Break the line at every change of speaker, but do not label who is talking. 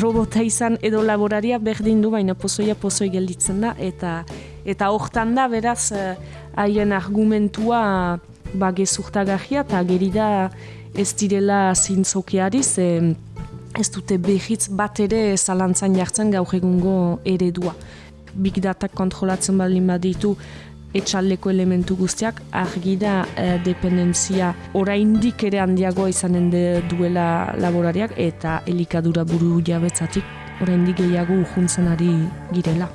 robota izan edo laboraria berdin du, baina pozoia pozoi gelditzen da, eta eta hortan da, beraz, eh, haien argumentua ba, gezurtagarria, eta geri da ez direla zintzokiari, ze ez dute behitz bat ere zalantzan jartzen gaur egungo eredua. Big data kontrolatzen baldin baditu, etxaldeko elementu guztiak, argi da e, dependentzia oraindik ere handiagoa izanen de duela laborariak eta elikadura buru jabetzatik oraindik gehiago ujuntzen ari girela.